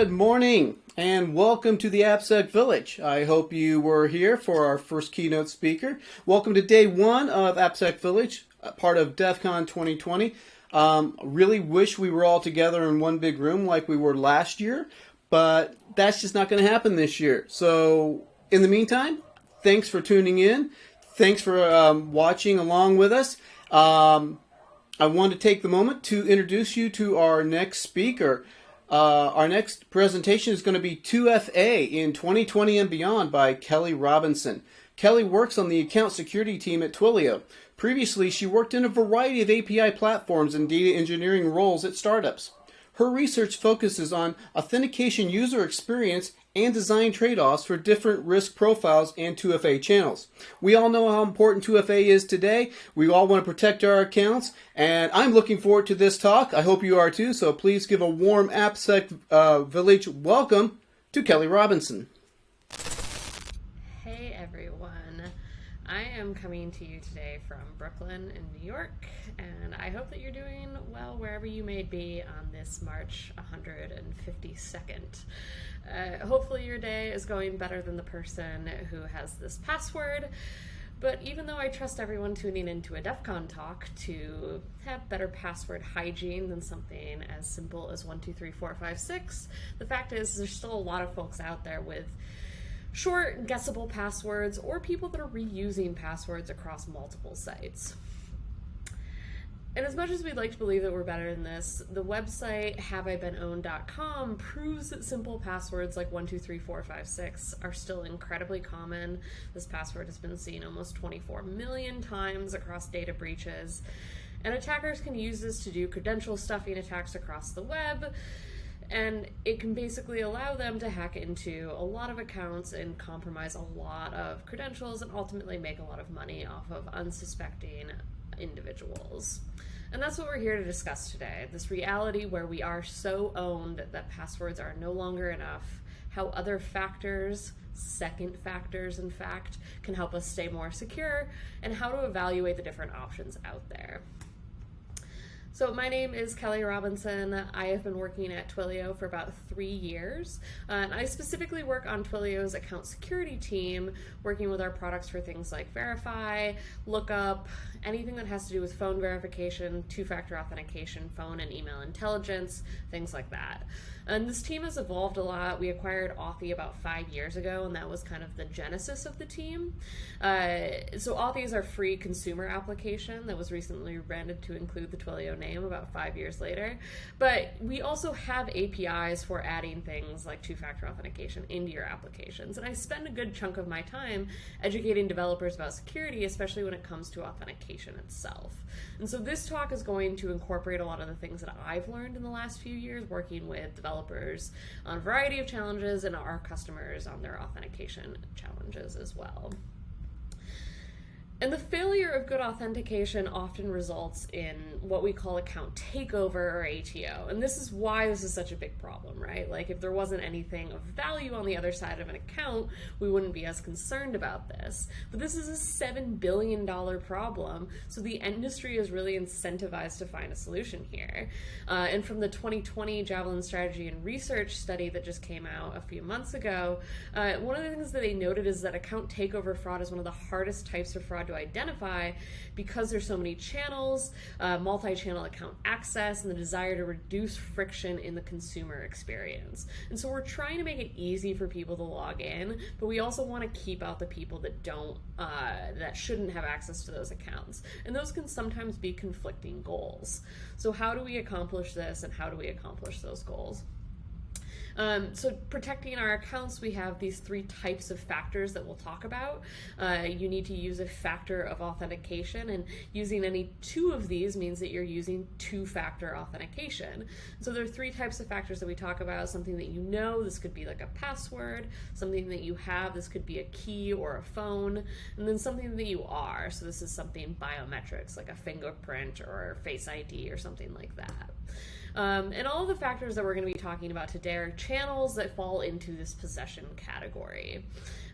Good morning and welcome to the AppSec Village. I hope you were here for our first keynote speaker. Welcome to day one of AppSec Village, part of DEF CON 2020. Um, really wish we were all together in one big room like we were last year, but that's just not going to happen this year. So in the meantime, thanks for tuning in. Thanks for um, watching along with us. Um, I want to take the moment to introduce you to our next speaker. Uh, our next presentation is going to be 2FA in 2020 and beyond by Kelly Robinson. Kelly works on the account security team at Twilio. Previously, she worked in a variety of API platforms and data engineering roles at startups. Her research focuses on authentication user experience and design trade-offs for different risk profiles and 2FA channels. We all know how important 2FA is today. We all want to protect our accounts, and I'm looking forward to this talk. I hope you are too, so please give a warm AppSec uh, Village welcome to Kelly Robinson. Hey everyone. I am coming to you today from Brooklyn in New York, and I hope that you're doing well wherever you may be on this March 152nd. Uh, hopefully, your day is going better than the person who has this password. But even though I trust everyone tuning into a DEF CON talk to have better password hygiene than something as simple as 123456, the fact is there's still a lot of folks out there with short, guessable passwords or people that are reusing passwords across multiple sites. And as much as we'd like to believe that we're better than this, the website haveibeenpwned.com proves that simple passwords like 123456 are still incredibly common. This password has been seen almost 24 million times across data breaches. And attackers can use this to do credential stuffing attacks across the web. And it can basically allow them to hack into a lot of accounts and compromise a lot of credentials and ultimately make a lot of money off of unsuspecting individuals. And that's what we're here to discuss today this reality where we are so owned that passwords are no longer enough, how other factors, second factors in fact, can help us stay more secure, and how to evaluate the different options out there. So my name is Kelly Robinson. I have been working at Twilio for about three years. Uh, and I specifically work on Twilio's account security team, working with our products for things like Verify, Lookup, anything that has to do with phone verification, two-factor authentication, phone and email intelligence, things like that. And this team has evolved a lot. We acquired Authy about five years ago, and that was kind of the genesis of the team. Uh, so Authy is our free consumer application that was recently rebranded to include the Twilio name about five years later. But we also have APIs for adding things like two-factor authentication into your applications. And I spend a good chunk of my time educating developers about security, especially when it comes to authentication itself. And so this talk is going to incorporate a lot of the things that I've learned in the last few years working with developers on a variety of challenges and our customers on their authentication challenges as well. And the failure of good authentication often results in what we call account takeover or ATO. And this is why this is such a big problem, right? Like, if there wasn't anything of value on the other side of an account, we wouldn't be as concerned about this. But this is a $7 billion problem, so the industry is really incentivized to find a solution here. Uh, and from the 2020 Javelin Strategy and Research study that just came out a few months ago, uh, one of the things that they noted is that account takeover fraud is one of the hardest types of fraud to identify because there's so many channels, uh, multi-channel account access, and the desire to reduce friction in the consumer experience. And so we're trying to make it easy for people to log in, but we also want to keep out the people that don't, uh, that shouldn't have access to those accounts. And those can sometimes be conflicting goals. So how do we accomplish this and how do we accomplish those goals? Um, so protecting our accounts, we have these three types of factors that we'll talk about. Uh, you need to use a factor of authentication, and using any two of these means that you're using two-factor authentication. So there are three types of factors that we talk about. Something that you know, this could be like a password. Something that you have, this could be a key or a phone. And then something that you are. So this is something biometrics, like a fingerprint or face ID or something like that. Um, and all the factors that we're going to be talking about today are channels that fall into this possession category.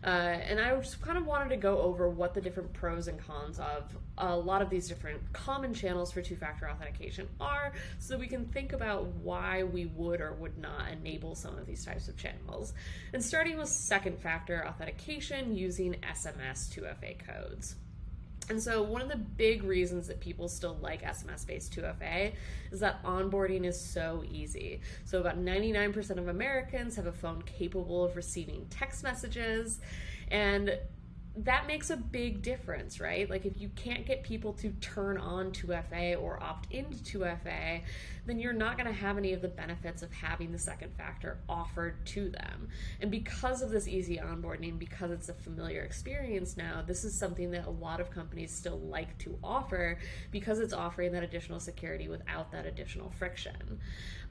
Uh, and I just kind of wanted to go over what the different pros and cons of a lot of these different common channels for two factor authentication are so that we can think about why we would or would not enable some of these types of channels. And starting with second factor authentication using SMS 2FA codes. And so, one of the big reasons that people still like SMS based 2FA is that onboarding is so easy. So, about 99% of Americans have a phone capable of receiving text messages. And that makes a big difference, right? Like if you can't get people to turn on 2FA or opt into 2FA, then you're not going to have any of the benefits of having the second factor offered to them. And because of this easy onboarding, because it's a familiar experience now, this is something that a lot of companies still like to offer because it's offering that additional security without that additional friction.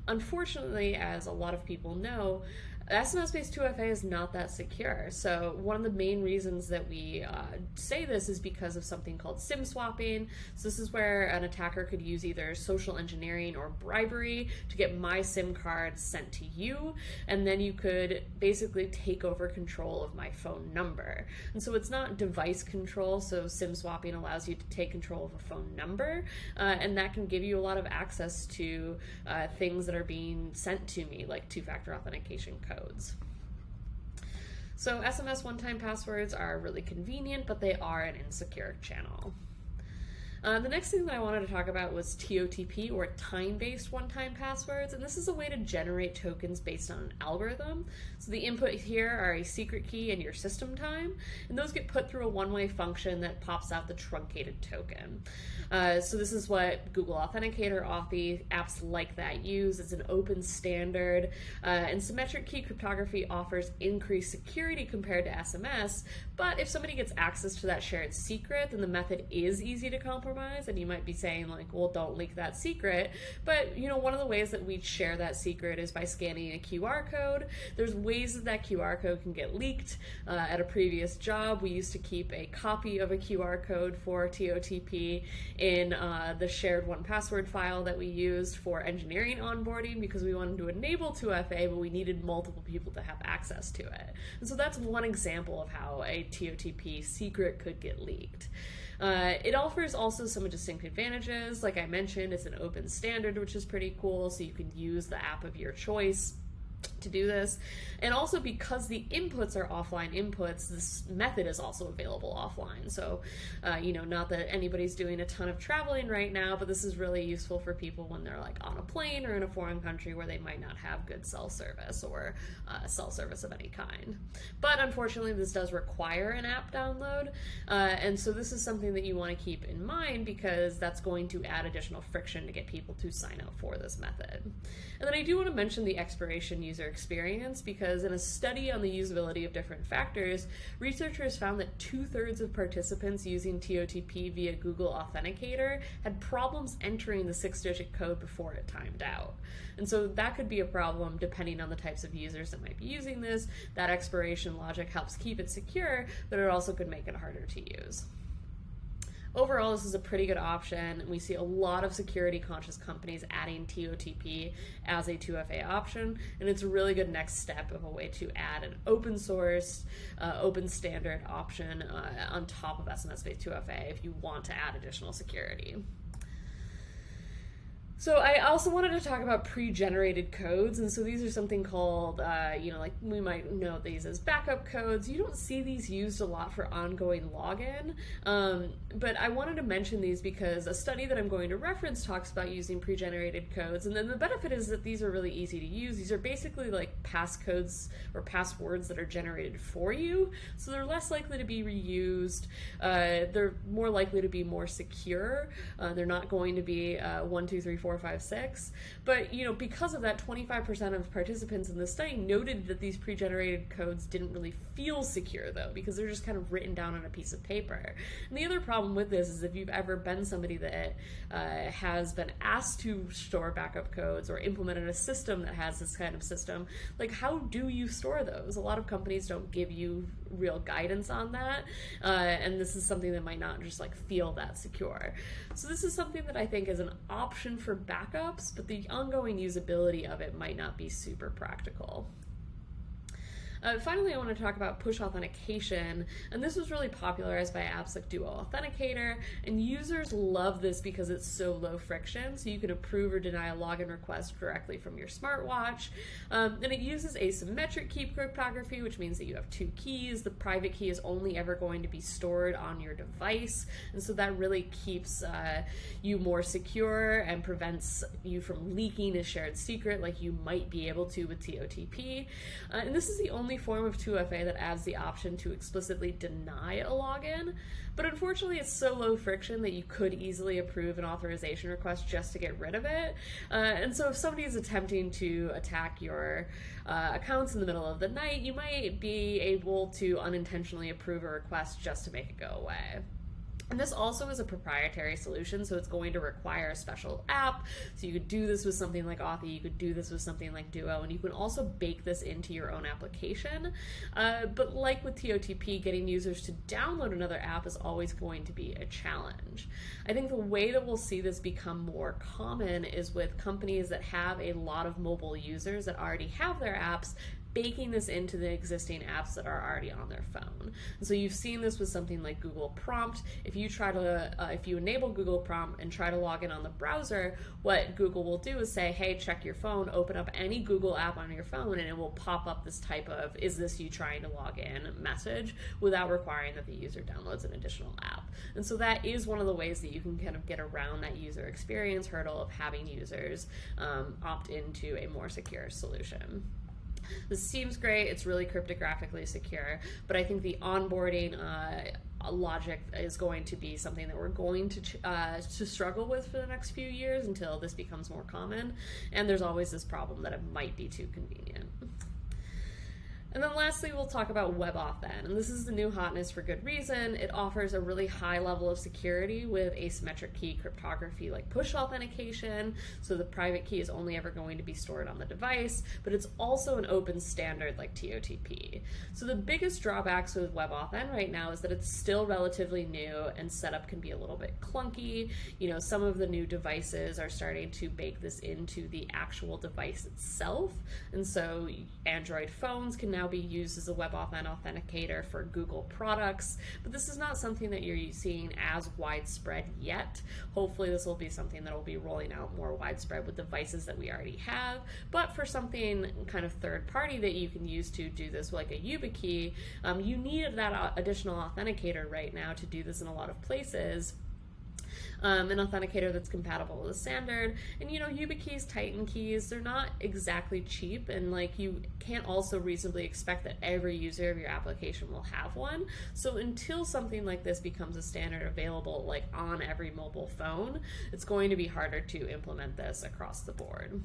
Unfortunately, as a lot of people know, SMS based 2FA is not that secure. So, one of the main reasons that we uh, say this is because of something called SIM swapping. So, this is where an attacker could use either social engineering or bribery to get my SIM card sent to you, and then you could basically take over control of my phone number. And so, it's not device control. So, SIM swapping allows you to take control of a phone number, uh, and that can give you a lot of access to uh, things that are being sent to me, like two factor authentication code codes. So SMS one-time passwords are really convenient, but they are an insecure channel. Uh, the next thing that I wanted to talk about was TOTP or time based one time passwords, and this is a way to generate tokens based on an algorithm. So the input here are a secret key and your system time, and those get put through a one way function that pops out the truncated token. Uh, so this is what Google Authenticator, Authy, apps like that use. It's an open standard, uh, and symmetric key cryptography offers increased security compared to SMS. But if somebody gets access to that shared secret, then the method is easy to compromise. And you might be saying like, well, don't leak that secret. But you know, one of the ways that we share that secret is by scanning a QR code. There's ways that that QR code can get leaked. Uh, at a previous job, we used to keep a copy of a QR code for TOTP in uh, the shared 1Password file that we used for engineering onboarding because we wanted to enable 2FA, but we needed multiple people to have access to it. And so that's one example of how a TOTP secret could get leaked. Uh, it offers also some distinct advantages. Like I mentioned, it's an open standard, which is pretty cool, so you can use the app of your choice to do this. And also because the inputs are offline inputs, this method is also available offline. So, uh, you know, not that anybody's doing a ton of traveling right now, but this is really useful for people when they're like on a plane or in a foreign country where they might not have good cell service or uh, cell service of any kind. But unfortunately, this does require an app download. Uh, and so this is something that you want to keep in mind because that's going to add additional friction to get people to sign up for this method. And then I do want to mention the expiration user experience because in a study on the usability of different factors, researchers found that two thirds of participants using TOTP via Google Authenticator had problems entering the six digit code before it timed out. And so that could be a problem depending on the types of users that might be using this. That expiration logic helps keep it secure, but it also could make it harder to use overall, this is a pretty good option. We see a lot of security conscious companies adding TOTP as a 2FA option, and it's a really good next step of a way to add an open source, uh, open standard option uh, on top of SMS based 2FA if you want to add additional security. So I also wanted to talk about pre-generated codes, and so these are something called, uh, you know, like we might know these as backup codes. You don't see these used a lot for ongoing login, um, but I wanted to mention these because a study that I'm going to reference talks about using pre-generated codes, and then the benefit is that these are really easy to use. These are basically like passcodes or passwords that are generated for you, so they're less likely to be reused. Uh, they're more likely to be more secure. Uh, they're not going to be uh, one, two, three, four four, five, six. But you know, because of that, 25% of participants in the study noted that these pre-generated codes didn't really feel secure though, because they're just kind of written down on a piece of paper. And the other problem with this is if you've ever been somebody that uh, has been asked to store backup codes or implemented a system that has this kind of system, like how do you store those? A lot of companies don't give you real guidance on that, uh, and this is something that might not just like feel that secure. So this is something that I think is an option for for backups, but the ongoing usability of it might not be super practical. Uh, finally, I want to talk about push authentication, and this was really popularized by apps like Duo Authenticator, and users love this because it's so low friction, so you can approve or deny a login request directly from your smartwatch. Um, and it uses asymmetric key cryptography, which means that you have two keys. The private key is only ever going to be stored on your device, and so that really keeps uh, you more secure and prevents you from leaking a shared secret like you might be able to with TOTP. Uh, and this is the only form of 2FA that adds the option to explicitly deny a login, but unfortunately it's so low friction that you could easily approve an authorization request just to get rid of it. Uh, and so if somebody is attempting to attack your uh, accounts in the middle of the night, you might be able to unintentionally approve a request just to make it go away. And this also is a proprietary solution, so it's going to require a special app. So you could do this with something like Authy, you could do this with something like Duo, and you can also bake this into your own application. Uh, but like with TOTP, getting users to download another app is always going to be a challenge. I think the way that we'll see this become more common is with companies that have a lot of mobile users that already have their apps baking this into the existing apps that are already on their phone. And so you've seen this with something like Google Prompt. If you try to, uh, if you enable Google Prompt and try to log in on the browser, what Google will do is say, hey, check your phone, open up any Google app on your phone, and it will pop up this type of, is this you trying to log in message without requiring that the user downloads an additional app. And so that is one of the ways that you can kind of get around that user experience hurdle of having users um, opt into a more secure solution. This seems great. It's really cryptographically secure, but I think the onboarding uh, logic is going to be something that we're going to uh, to struggle with for the next few years until this becomes more common. And there's always this problem that it might be too convenient. And then lastly, we'll talk about WebAuthn. And this is the new hotness for good reason. It offers a really high level of security with asymmetric key cryptography like push authentication. So the private key is only ever going to be stored on the device, but it's also an open standard like TOTP. So the biggest drawbacks with WebAuthn right now is that it's still relatively new and setup can be a little bit clunky. You know, some of the new devices are starting to bake this into the actual device itself. And so Android phones can now now be used as a WebAuthn authenticator for Google products, but this is not something that you're seeing as widespread yet. Hopefully this will be something that will be rolling out more widespread with devices that we already have, but for something kind of third party that you can use to do this like a YubiKey, um, you need that additional authenticator right now to do this in a lot of places um, an authenticator that's compatible with the standard. And you know, YubiKeys, Titan keys, they're not exactly cheap, and like you can't also reasonably expect that every user of your application will have one. So until something like this becomes a standard available like on every mobile phone, it's going to be harder to implement this across the board.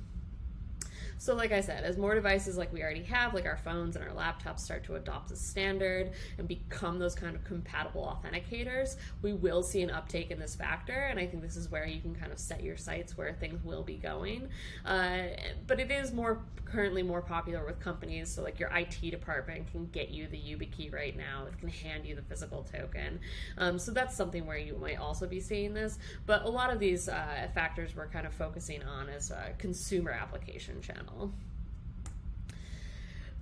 So like I said, as more devices like we already have, like our phones and our laptops start to adopt the standard and become those kind of compatible authenticators, we will see an uptake in this factor. And I think this is where you can kind of set your sights where things will be going. Uh, but it is more currently more popular with companies. So like your IT department can get you the YubiKey right now. It can hand you the physical token. Um, so that's something where you might also be seeing this. But a lot of these uh, factors we're kind of focusing on as a consumer application channel channel.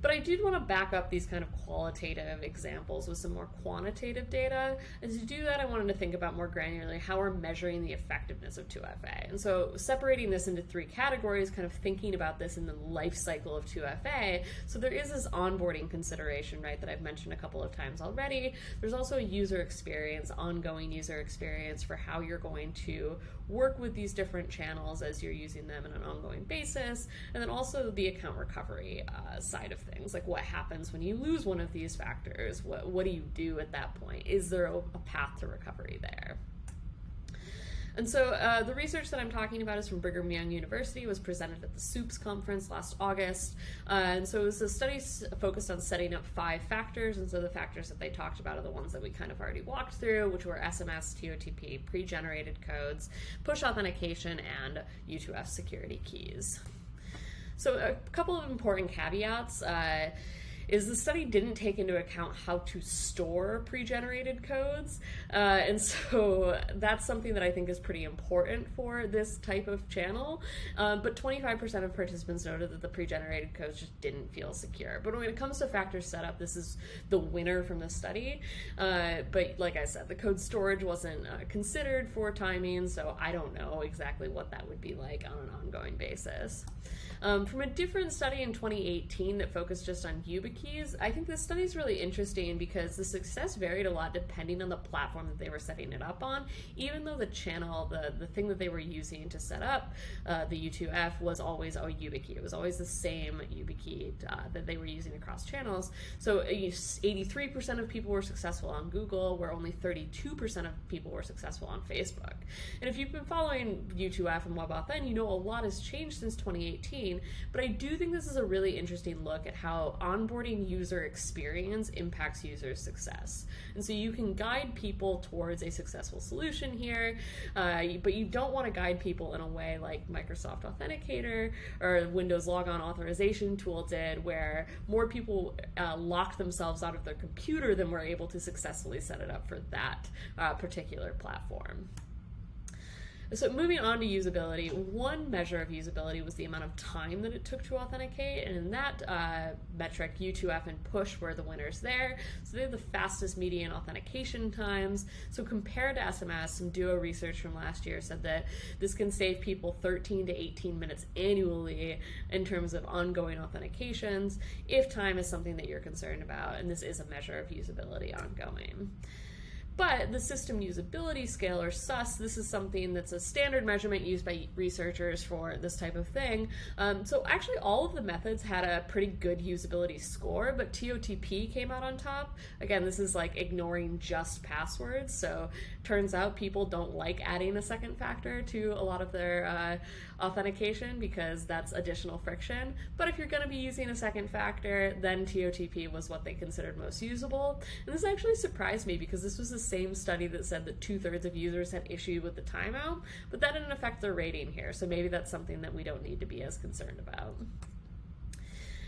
But I did want to back up these kind of qualitative examples with some more quantitative data. And to do that, I wanted to think about more granularly how we're measuring the effectiveness of 2FA. And so separating this into three categories, kind of thinking about this in the life cycle of 2FA. So there is this onboarding consideration, right, that I've mentioned a couple of times already. There's also a user experience, ongoing user experience for how you're going to work with these different channels as you're using them on an ongoing basis. And then also the account recovery uh, side of like what happens when you lose one of these factors? What, what do you do at that point? Is there a, a path to recovery there? And so uh, the research that I'm talking about is from Brigham Young University. Was presented at the SOUPS conference last August. Uh, and so it was a study focused on setting up five factors. And so the factors that they talked about are the ones that we kind of already walked through, which were SMS, TOTP, pre-generated codes, push authentication, and U2F security keys. So a couple of important caveats. Uh, is the study didn't take into account how to store pre-generated codes, uh, and so that's something that I think is pretty important for this type of channel. Uh, but 25% of participants noted that the pre-generated codes just didn't feel secure. But when it comes to factor setup, this is the winner from the study. Uh, but like I said, the code storage wasn't uh, considered for timing, so I don't know exactly what that would be like on an ongoing basis. Um, from a different study in 2018 that focused just on YubiKeys, I think this study is really interesting because the success varied a lot depending on the platform that they were setting it up on, even though the channel, the, the thing that they were using to set up uh, the U2F was always a YubiKey. It was always the same YubiKey uh, that they were using across channels. So 83% uh, of people were successful on Google, where only 32% of people were successful on Facebook. And if you've been following U2F and WebAuthn, you know a lot has changed since 2018 but I do think this is a really interesting look at how onboarding user experience impacts user success. And so you can guide people towards a successful solution here, uh, but you don't want to guide people in a way like Microsoft Authenticator or Windows Logon Authorization Tool did, where more people uh, lock themselves out of their computer than were able to successfully set it up for that uh, particular platform. So moving on to usability, one measure of usability was the amount of time that it took to authenticate, and in that uh, metric, U2F and Push were the winners there. So they have the fastest median authentication times. So compared to SMS, some Duo research from last year said that this can save people 13 to 18 minutes annually in terms of ongoing authentications if time is something that you're concerned about, and this is a measure of usability ongoing. But the system usability scale, or SUS, this is something that's a standard measurement used by researchers for this type of thing. Um, so actually, all of the methods had a pretty good usability score, but TOTP came out on top. Again, this is like ignoring just passwords. So turns out people don't like adding a second factor to a lot of their uh, authentication because that's additional friction. But if you're going to be using a second factor, then TOTP was what they considered most usable. And this actually surprised me because this was the same study that said that two thirds of users had issue with the timeout, but that didn't affect their rating here. So maybe that's something that we don't need to be as concerned about.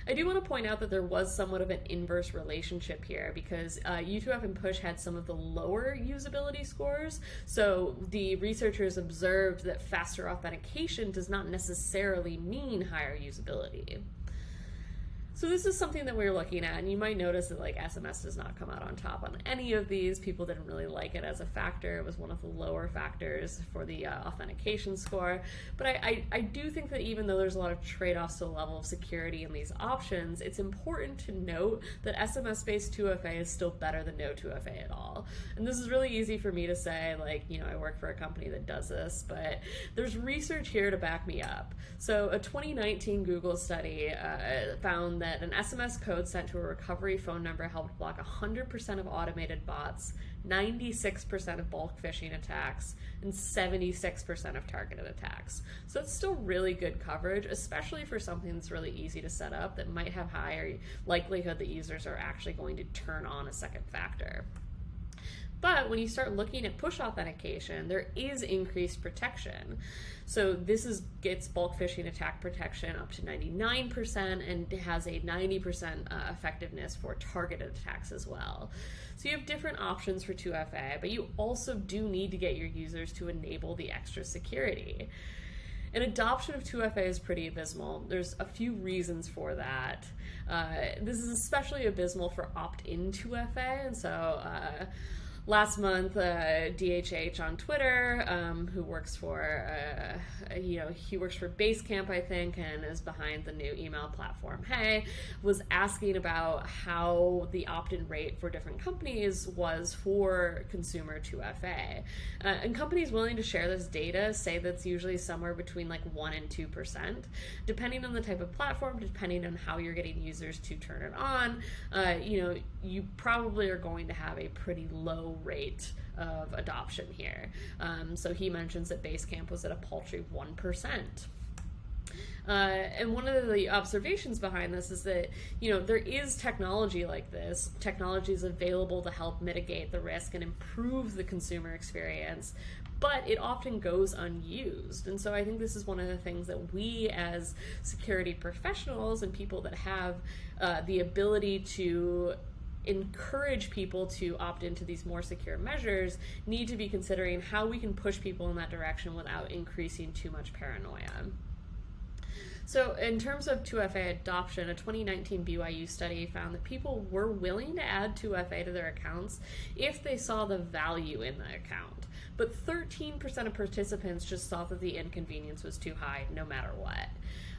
I do want to point out that there was somewhat of an inverse relationship here because uh, U2F and Push had some of the lower usability scores. So the researchers observed that faster authentication does not necessarily mean higher usability. So this is something that we're looking at, and you might notice that like SMS does not come out on top on any of these. People didn't really like it as a factor. It was one of the lower factors for the uh, authentication score. But I, I, I, do think that even though there's a lot of trade-offs to the level of security in these options, it's important to note that SMS-based 2FA is still better than no 2FA at all. And this is really easy for me to say, like, you know, I work for a company that does this, but there's research here to back me up. So a 2019 Google study uh, found that an SMS code sent to a recovery phone number helped block 100% of automated bots, 96% of bulk phishing attacks, and 76% of targeted attacks. So it's still really good coverage, especially for something that's really easy to set up that might have higher likelihood that users are actually going to turn on a second factor. But when you start looking at push authentication, there is increased protection. So this is gets bulk phishing attack protection up to 99% and has a 90% uh, effectiveness for targeted attacks as well. So you have different options for 2FA, but you also do need to get your users to enable the extra security. And adoption of 2FA is pretty abysmal. There's a few reasons for that. Uh, this is especially abysmal for opt-in 2FA, and so uh, last month, uh, DHH on Twitter, um, who works for, uh, you know, he works for Basecamp, I think, and is behind the new email platform Hey, was asking about how the opt-in rate for different companies was for consumer 2FA. Uh, and companies willing to share this data say that's usually somewhere between like 1 and 2%, depending on the type of platform, depending on how you're getting users to turn it on. Uh, you know, you probably are going to have a pretty low rate of adoption here. Um, so he mentions that Basecamp was at a paltry 1%. Uh, and one of the observations behind this is that you know there is technology like this. Technology is available to help mitigate the risk and improve the consumer experience, but it often goes unused. And so I think this is one of the things that we as security professionals and people that have uh, the ability to encourage people to opt into these more secure measures need to be considering how we can push people in that direction without increasing too much paranoia. So, in terms of 2FA adoption, a 2019 BYU study found that people were willing to add 2FA to their accounts if they saw the value in the account. But 13% of participants just thought that the inconvenience was too high no matter what.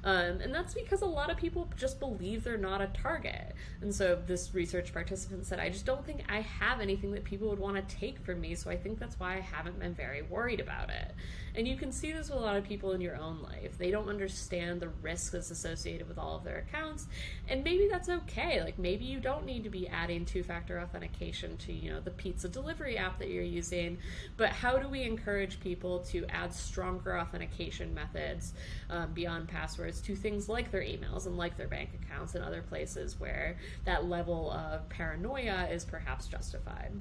Um, and that's because a lot of people just believe they're not a target. And so this research participant said, I just don't think I have anything that people would want to take from me. So I think that's why I haven't been very worried about it. And you can see this with a lot of people in your own life. They don't understand the risk that's associated with all of their accounts. And maybe that's okay. Like maybe you don't need to be adding two factor authentication to, you know, the pizza delivery app that you're using. But how do we encourage people to add stronger authentication methods um, beyond passwords to things like their emails and like their bank accounts and other places where that level of paranoia is perhaps justified?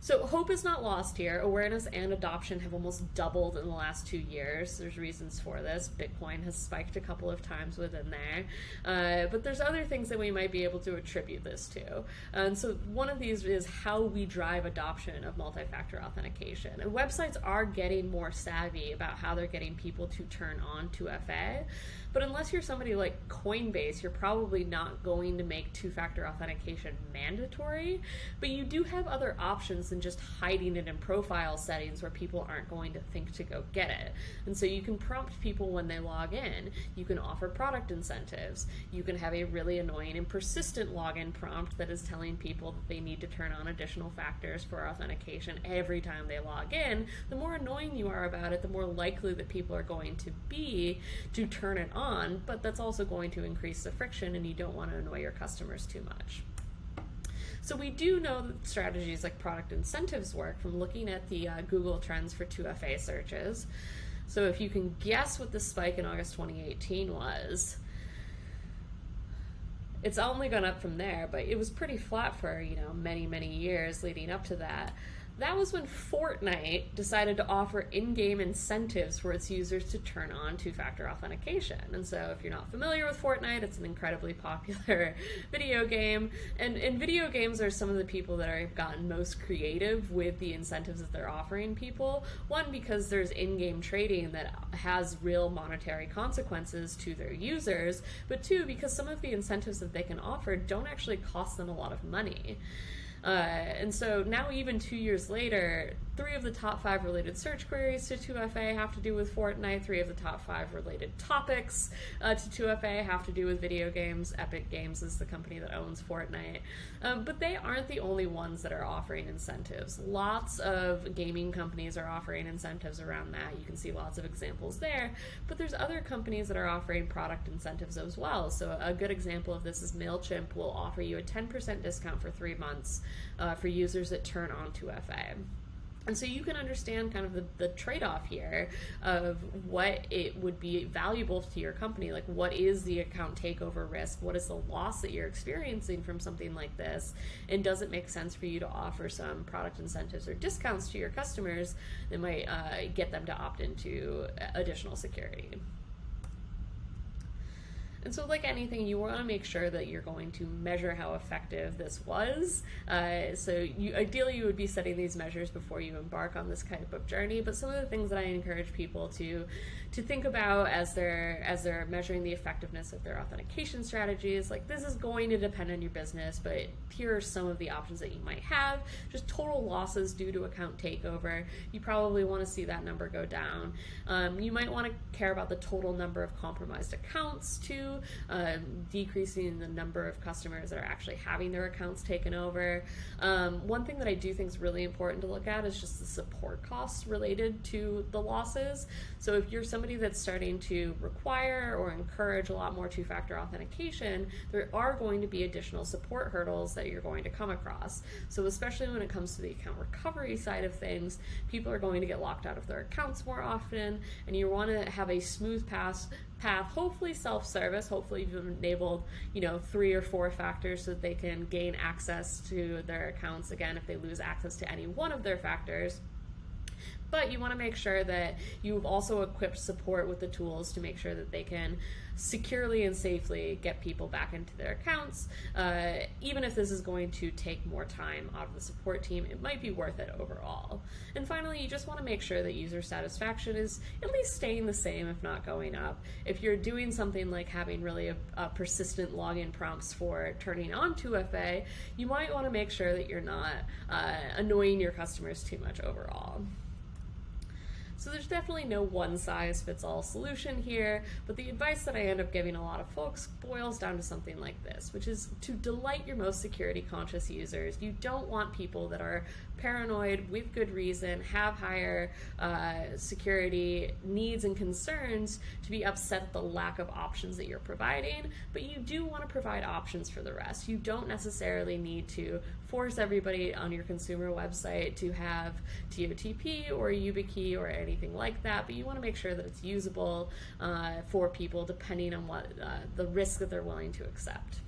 So hope is not lost here. Awareness and adoption have almost doubled in the last two years. There's reasons for this. Bitcoin has spiked a couple of times within there, uh, but there's other things that we might be able to attribute this to. And so one of these is how we drive adoption of multi-factor authentication. And websites are getting more savvy about how they're getting people to turn on 2FA. But unless you're somebody like Coinbase, you're probably not going to make two factor authentication mandatory. But you do have other options than just hiding it in profile settings where people aren't going to think to go get it. And so you can prompt people when they log in. You can offer product incentives. You can have a really annoying and persistent login prompt that is telling people that they need to turn on additional factors for authentication every time they log in. The more annoying you are about it, the more likely that people are going to be to turn it on, but that's also going to increase the friction and you don't want to annoy your customers too much. So we do know that strategies like product incentives work from looking at the uh, Google trends for 2FA searches. So if you can guess what the spike in August 2018 was, it's only gone up from there, but it was pretty flat for, you know, many, many years leading up to that. That was when Fortnite decided to offer in game incentives for its users to turn on two factor authentication. And so, if you're not familiar with Fortnite, it's an incredibly popular video game. And, and video games are some of the people that have gotten most creative with the incentives that they're offering people. One, because there's in game trading that has real monetary consequences to their users, but two, because some of the incentives that they can offer don't actually cost them a lot of money. Uh, and so now, even two years later, three of the top five related search queries to 2FA have to do with Fortnite. Three of the top five related topics uh, to 2FA have to do with video games. Epic Games is the company that owns Fortnite. Um, but they aren't the only ones that are offering incentives. Lots of gaming companies are offering incentives around that. You can see lots of examples there. But there's other companies that are offering product incentives as well. So, a good example of this is MailChimp will offer you a 10% discount for three months uh, for users that turn on 2FA. And so you can understand kind of the, the trade off here of what it would be valuable to your company. Like, what is the account takeover risk? What is the loss that you're experiencing from something like this? And does it make sense for you to offer some product incentives or discounts to your customers that might uh, get them to opt into additional security? And so, like anything, you want to make sure that you're going to measure how effective this was. Uh, so, you, ideally, you would be setting these measures before you embark on this kind of journey. But some of the things that I encourage people to to think about as they're as they're measuring the effectiveness of their authentication strategies, like this is going to depend on your business, but here are some of the options that you might have. Just total losses due to account takeover. You probably want to see that number go down. Um, you might want to care about the total number of compromised accounts too um, decreasing the number of customers that are actually having their accounts taken over. Um, one thing that I do think is really important to look at is just the support costs related to the losses. So if you're somebody that's starting to require or encourage a lot more two factor authentication, there are going to be additional support hurdles that you're going to come across. So, especially when it comes to the account recovery side of things, people are going to get locked out of their accounts more often, and you want to have a smooth path path, hopefully self-service. Hopefully you've enabled, you know, three or four factors so that they can gain access to their accounts again if they lose access to any one of their factors. But you want to make sure that you've also equipped support with the tools to make sure that they can securely and safely get people back into their accounts. Uh, even if this is going to take more time out of the support team, it might be worth it overall. And finally, you just want to make sure that user satisfaction is at least staying the same, if not going up. If you're doing something like having really a, a persistent login prompts for turning on 2FA, you might want to make sure that you're not uh, annoying your customers too much overall. So there's definitely no one size fits all solution here, but the advice that I end up giving a lot of folks boils down to something like this, which is to delight your most security conscious users. You don't want people that are paranoid with good reason, have higher uh, security needs and concerns to be upset at the lack of options that you're providing, but you do want to provide options for the rest. You don't necessarily need to force everybody on your consumer website to have TOTP or YubiKey or anything like that, but you want to make sure that it's usable uh, for people depending on what uh, the risk that they're willing to accept.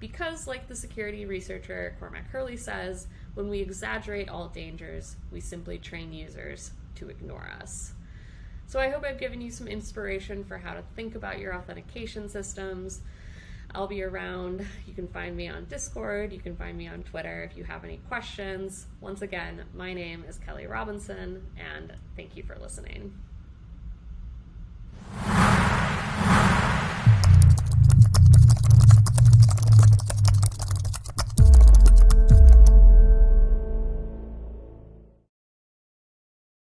Because, like the security researcher Cormac Herley says, when we exaggerate all dangers, we simply train users to ignore us. So I hope I've given you some inspiration for how to think about your authentication systems. I'll be around. You can find me on Discord. You can find me on Twitter if you have any questions. Once again, my name is Kelly Robinson, and thank you for listening.